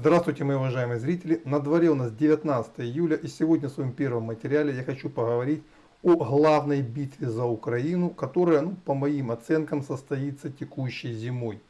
Здравствуйте, мои уважаемые зрители! На дворе у нас 19 июля и сегодня в своем первом материале я хочу поговорить о главной битве за Украину, которая, ну, по моим оценкам, состоится текущей зимой.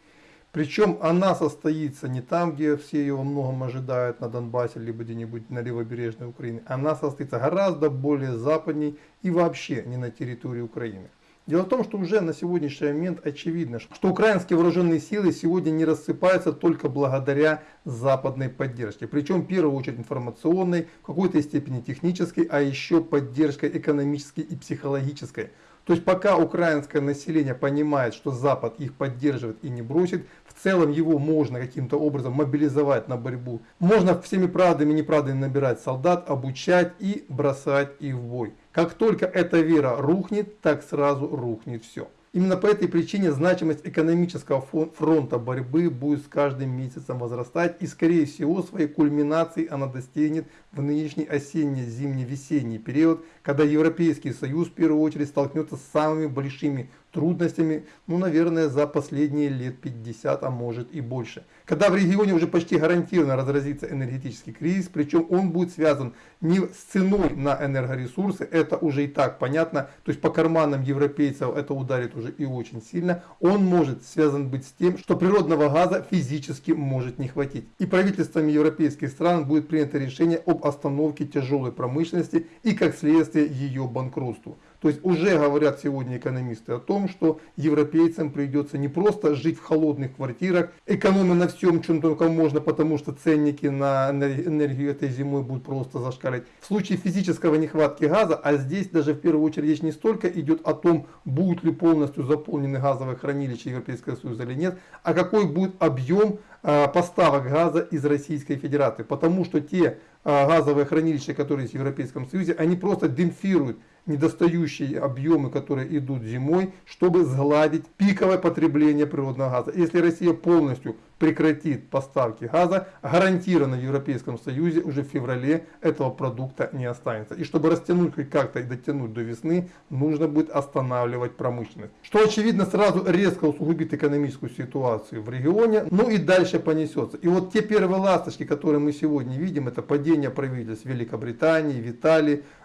Причем она состоится не там, где все ее во многом ожидают, на Донбассе, либо где-нибудь на левобережной Украине. Она состоится гораздо более западней и вообще не на территории Украины. Дело в том, что уже на сегодняшний момент очевидно, что украинские вооруженные силы сегодня не рассыпаются только благодаря западной поддержке. Причем в первую очередь информационной, в какой-то степени технической, а еще поддержкой экономической и психологической. То есть пока украинское население понимает, что Запад их поддерживает и не бросит, в целом его можно каким-то образом мобилизовать на борьбу. Можно всеми правдами и неправдами набирать солдат, обучать и бросать их в бой. Как только эта вера рухнет, так сразу рухнет все. Именно по этой причине значимость экономического фронта борьбы будет с каждым месяцем возрастать и скорее всего своей кульминации она достигнет в нынешний осенне-зимне-весенний период, когда Европейский Союз в первую очередь столкнется с самыми большими трудностями, ну, наверное, за последние лет 50, а может и больше. Когда в регионе уже почти гарантированно разразится энергетический кризис, причем он будет связан не с ценой на энергоресурсы, это уже и так понятно, то есть по карманам европейцев это ударит уже и очень сильно, он может связан быть с тем, что природного газа физически может не хватить. И правительствами европейских стран будет принято решение об остановке тяжелой промышленности и как следствие ее банкротству. То есть уже говорят сегодня экономисты о том, что европейцам придется не просто жить в холодных квартирах, экономя на всем, чем только можно, потому что ценники на энергию этой зимой будут просто зашкалить. В случае физического нехватки газа, а здесь даже в первую очередь речь не столько идет о том, будут ли полностью заполнены газовые хранилища Европейского Союза или нет, а какой будет объем а, поставок газа из Российской Федерации. Потому что те а, газовые хранилища, которые есть в Европейском Союзе, они просто демпфируют недостающие объемы, которые идут зимой, чтобы сгладить пиковое потребление природного газа. Если Россия полностью прекратит поставки газа, гарантированно в Европейском Союзе уже в феврале этого продукта не останется. И чтобы растянуть хоть как-то и дотянуть до весны, нужно будет останавливать промышленность. Что очевидно сразу резко усугубит экономическую ситуацию в регионе, ну и дальше понесется. И вот те первые ласточки, которые мы сегодня видим, это падение правительств Великобритании, в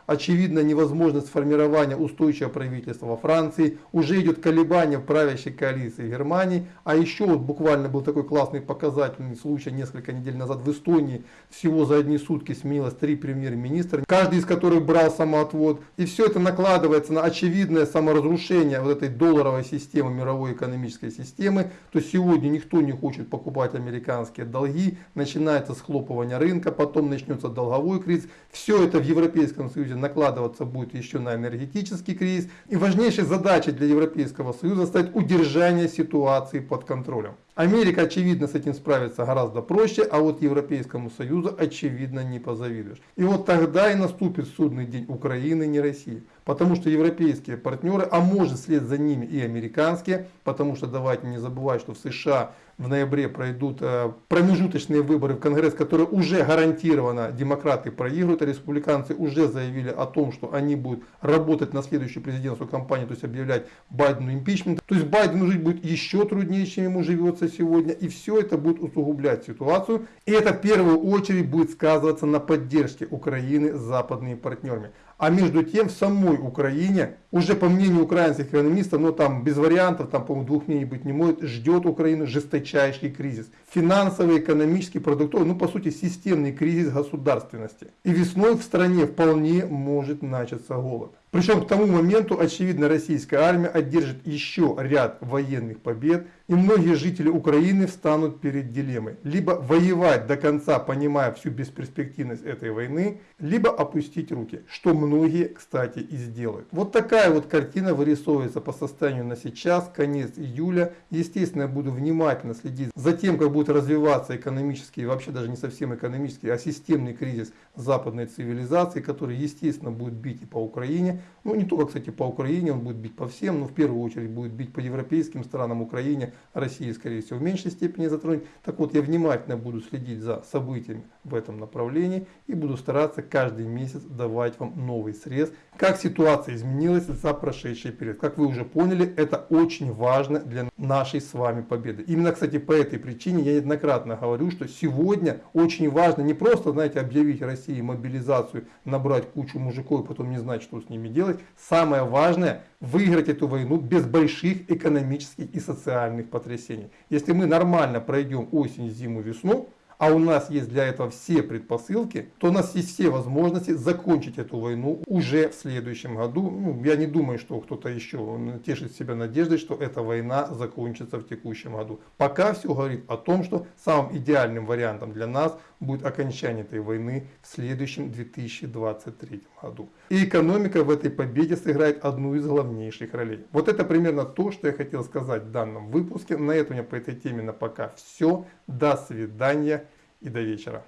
очевидно невозможность формирования устойчивого правительства во Франции, уже идет колебание в правящей коалиции в Германии, а еще вот буквально был такой класс классный показательный случай несколько недель назад в Эстонии. Всего за одни сутки сменилось три премьер-министра, каждый из которых брал самоотвод. И все это накладывается на очевидное саморазрушение вот этой долларовой системы, мировой экономической системы. То сегодня никто не хочет покупать американские долги, начинается схлопывание рынка, потом начнется долговой кризис. Все это в Европейском Союзе накладываться будет еще на энергетический кризис. И важнейшей задачей для Европейского Союза стать удержание ситуации под контролем. Америка, очевидно, с этим справится гораздо проще, а вот Европейскому Союзу, очевидно, не позавидуешь. И вот тогда и наступит судный день Украины, не России. Потому что европейские партнеры, а может вслед за ними и американские, потому что давайте не забывать, что в США в ноябре пройдут э, промежуточные выборы в Конгресс, которые уже гарантированно демократы проигрывают, а республиканцы уже заявили о том, что они будут работать на следующую президентскую кампанию, то есть объявлять Байдену импичмент. То есть Байдену жить будет еще труднее, чем ему живется сегодня, и все это будет усугублять ситуацию. И это в первую очередь будет сказываться на поддержке Украины западными партнерами. А между тем в самой Украине, уже по мнению украинских экономистов, но там без вариантов, там по-моему двух мнений быть не может, ждет Украину жесточайший кризис. Финансовый, экономический, продуктовый, ну по сути системный кризис государственности. И весной в стране вполне может начаться голод. Причем к тому моменту, очевидно, российская армия одержит еще ряд военных побед, и многие жители Украины встанут перед дилеммой. Либо воевать до конца, понимая всю бесперспективность этой войны, либо опустить руки, что многие, кстати, и сделают. Вот такая вот картина вырисовывается по состоянию на сейчас, конец июля. Естественно, я буду внимательно следить за тем, как будет развиваться экономический, вообще даже не совсем экономический, а системный кризис западной цивилизации, который, естественно, будет бить и по Украине. Ну, не только, кстати, по Украине, он будет бить по всем, но в первую очередь будет бить по европейским странам Украине, России, скорее всего, в меньшей степени затронет. Так вот, я внимательно буду следить за событиями в этом направлении и буду стараться каждый месяц давать вам новый срез, как ситуация изменилась за прошедший период. Как вы уже поняли, это очень важно для нашей с вами победы. Именно, кстати, по этой причине я неоднократно говорю, что сегодня очень важно не просто, знаете, объявить России мобилизацию, набрать кучу мужиков и потом не знать, что с ними делать. Самое важное выиграть эту войну без больших экономических и социальных потрясений. Если мы нормально пройдем осень, зиму, весну, а у нас есть для этого все предпосылки, то у нас есть все возможности закончить эту войну уже в следующем году. Ну, я не думаю, что кто-то еще тешит себя надеждой, что эта война закончится в текущем году. Пока все говорит о том, что самым идеальным вариантом для нас будет окончание этой войны в следующем 2023 году. И экономика в этой победе сыграет одну из главнейших ролей. Вот это примерно то, что я хотел сказать в данном выпуске. На этом у меня по этой теме на пока все. До свидания и до вечера.